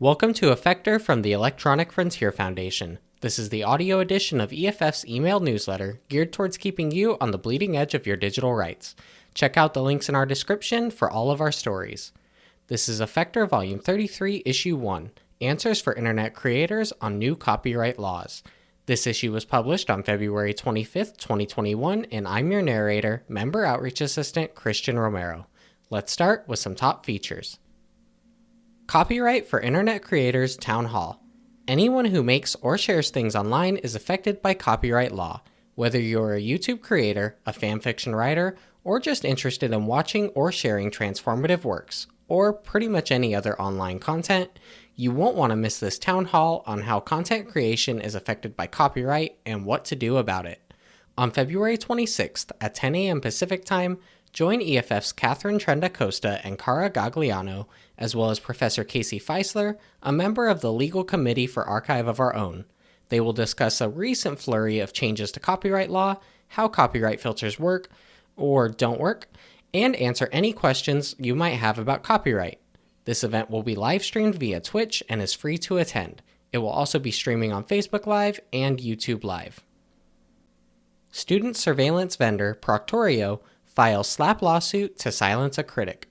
Welcome to Effector from the Electronic Frontier Foundation. This is the audio edition of EFF's email newsletter geared towards keeping you on the bleeding edge of your digital rights. Check out the links in our description for all of our stories. This is Effector Volume 33, Issue 1 Answers for Internet Creators on New Copyright Laws. This issue was published on February 25th, 2021, and I'm your narrator, Member Outreach Assistant Christian Romero. Let's start with some top features. Copyright for Internet Creators Town Hall. Anyone who makes or shares things online is affected by copyright law. Whether you're a YouTube creator, a fanfiction writer, or just interested in watching or sharing transformative works, or pretty much any other online content, you won't want to miss this town hall on how content creation is affected by copyright and what to do about it. On February 26th at 10 a.m. Pacific Time, join EFF's Katharine Trendacosta and Cara Gagliano, as well as Professor Casey Fiesler, a member of the Legal Committee for Archive of Our Own. They will discuss a recent flurry of changes to copyright law, how copyright filters work or don't work, and answer any questions you might have about copyright. This event will be live streamed via Twitch and is free to attend. It will also be streaming on Facebook Live and YouTube Live. Student surveillance vendor Proctorio files SLAPP lawsuit to silence a critic.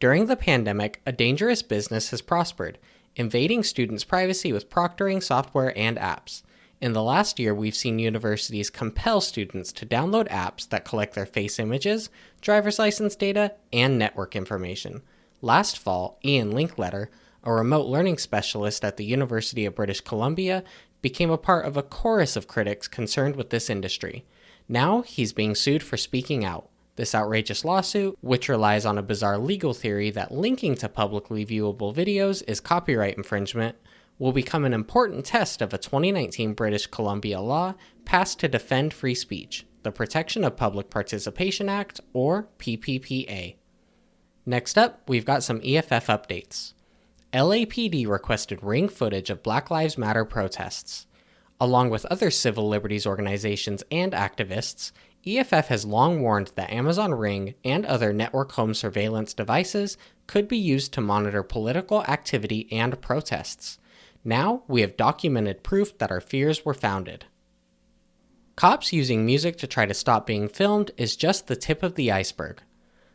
During the pandemic, a dangerous business has prospered, invading students' privacy with proctoring software and apps. In the last year, we've seen universities compel students to download apps that collect their face images, driver's license data, and network information. Last fall, Ian Linkletter, a remote learning specialist at the University of British Columbia, became a part of a chorus of critics concerned with this industry. Now he's being sued for speaking out. This outrageous lawsuit, which relies on a bizarre legal theory that linking to publicly viewable videos is copyright infringement, will become an important test of a 2019 British Columbia law passed to defend free speech, the Protection of Public Participation Act, or PPPA. Next up, we've got some EFF updates. LAPD requested ring footage of Black Lives Matter protests. Along with other civil liberties organizations and activists, EFF has long warned that Amazon Ring and other network home surveillance devices could be used to monitor political activity and protests. Now we have documented proof that our fears were founded. Cops using music to try to stop being filmed is just the tip of the iceberg.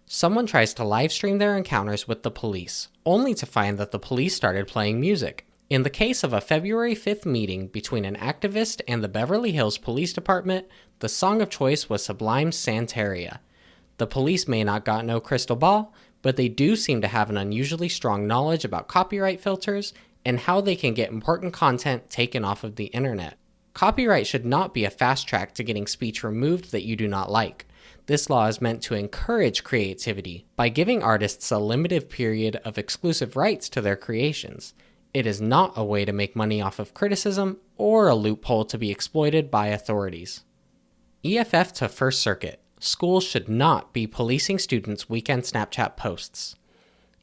Someone tries to livestream their encounters with the police, only to find that the police started playing music. In the case of a February 5th meeting between an activist and the Beverly Hills Police Department, the song of choice was Sublime's Santeria. The police may not got no crystal ball, but they do seem to have an unusually strong knowledge about copyright filters and how they can get important content taken off of the internet. Copyright should not be a fast track to getting speech removed that you do not like. This law is meant to encourage creativity by giving artists a limited period of exclusive rights to their creations. It is not a way to make money off of criticism or a loophole to be exploited by authorities. EFF to First Circuit Schools should not be policing students' weekend Snapchat posts.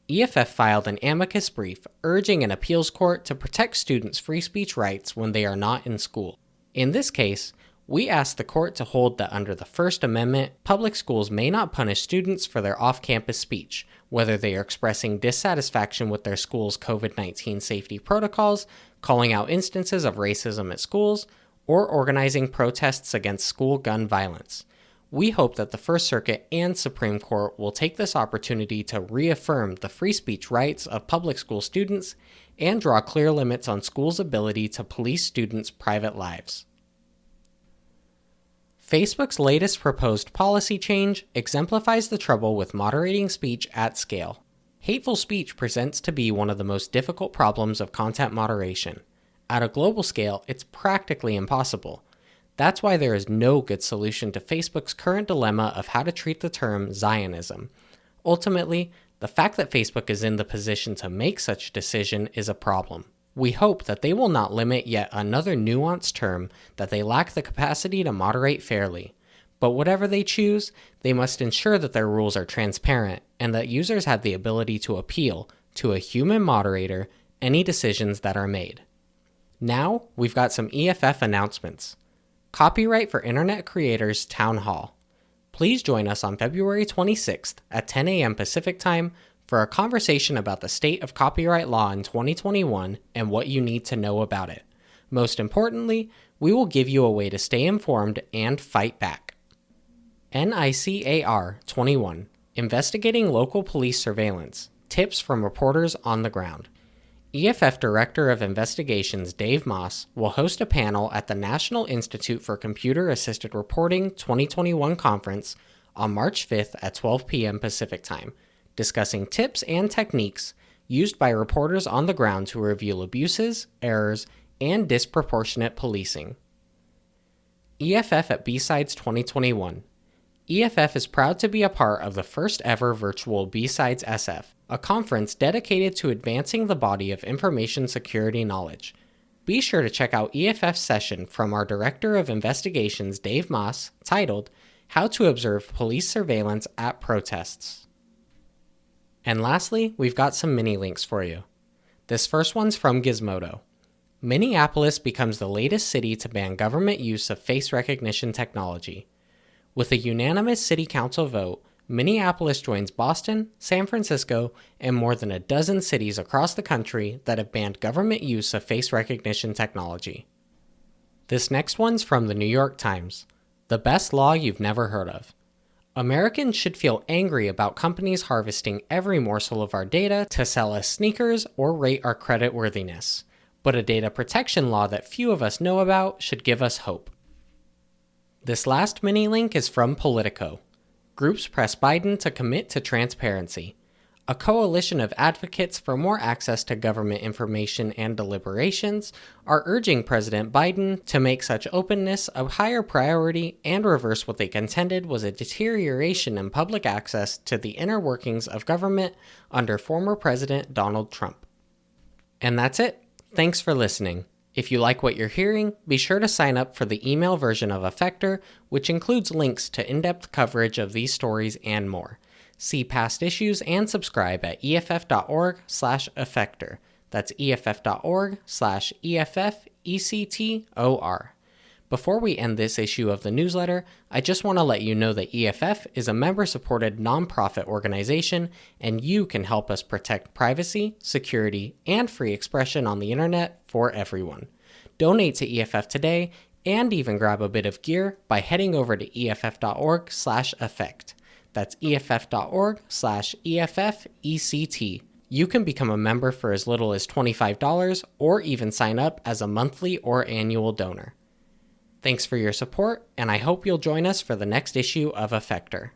EFF filed an amicus brief urging an appeals court to protect students' free speech rights when they are not in school. In this case, we asked the court to hold that under the First Amendment, public schools may not punish students for their off campus speech, whether they are expressing dissatisfaction with their school's COVID 19 safety protocols, calling out instances of racism at schools, or organizing protests against school gun violence. We hope that the First Circuit and Supreme Court will take this opportunity to reaffirm the free speech rights of public school students and draw clear limits on schools' ability to police students' private lives. Facebook's latest proposed policy change exemplifies the trouble with moderating speech at scale. Hateful speech presents to be one of the most difficult problems of content moderation. At a global scale, it's practically impossible. That's why there is no good solution to Facebook's current dilemma of how to treat the term Zionism. Ultimately, the fact that Facebook is in the position to make such a decision is a problem. We hope that they will not limit yet another nuanced term that they lack the capacity to moderate fairly. But whatever they choose, they must ensure that their rules are transparent and that users have the ability to appeal to a human moderator any decisions that are made. Now, we've got some EFF announcements. Copyright for Internet Creators Town Hall. Please join us on February 26th at 10 a.m. Pacific Time for a conversation about the state of copyright law in 2021 and what you need to know about it. Most importantly, we will give you a way to stay informed and fight back. NICAR 21 Investigating Local Police Surveillance Tips from Reporters on the Ground. EFF Director of Investigations Dave Maass will host a panel at the National Institute for Computer Assisted Reporting 2021 conference on March 5th at 12 p.m. Pacific Time, discussing tips and techniques used by reporters on the ground to reveal abuses, errors, and disproportionate policing. EFF at B-Sides 2021. EFF is proud to be a part of the first ever virtual B-Sides SF, a conference dedicated to advancing the body of information security knowledge. Be sure to check out EFF's session from our Director of Investigations Dave Maass titled How to Observe Police Surveillance at Protests. And lastly, we've got some mini links for you. This first one's from Gizmodo. Minneapolis becomes the latest city to ban government use of face recognition technology. With a unanimous city council vote, Minneapolis joins Boston, San Francisco, and more than a dozen cities across the country that have banned government use of face recognition technology. This next one's from the New York Times The best law you've never heard of. Americans should feel angry about companies harvesting every morsel of our data to sell us sneakers or rate our credit worthiness but a data protection law that few of us know about should give us hope. This last mini link is from Politico. Groups press Biden to commit to transparency. A coalition of advocates for more access to government information and deliberations are urging President Biden to make such openness a higher priority and reverse what they contended was a deterioration in public access to the inner workings of government under former President Donald Trump. And that's it. Thanks for listening. If you like what you're hearing, be sure to sign up for the email version of Effector, which includes links to in depth coverage of these stories and more. See past issues and subscribe at EFF.org slash Effector. That's EFF.org slash EFFECTOR. Before we end this issue of the newsletter, I just want to let you know that EFF is a member supported nonprofit organization, and you can help us protect privacy, security, and free expression on the internet for everyone. Donate to EFF today and even grab a bit of gear by heading over to EFF.org slash effect. That's EFF.org slash EFFECT. You can become a member for as little as $25 or even sign up as a monthly or annual donor. Thanks for your support, and I hope you'll join us for the next issue of Effector.